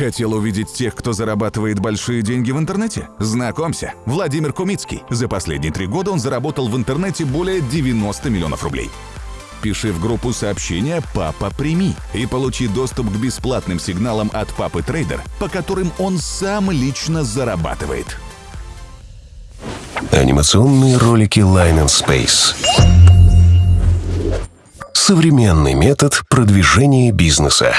Хотел увидеть тех, кто зарабатывает большие деньги в интернете? Знакомься, Владимир Кумицкий. За последние три года он заработал в интернете более 90 миллионов рублей. Пиши в группу сообщения «Папа, прими» и получи доступ к бесплатным сигналам от Папы Трейдер, по которым он сам лично зарабатывает. Анимационные ролики Line and Space. Современный метод продвижения бизнеса.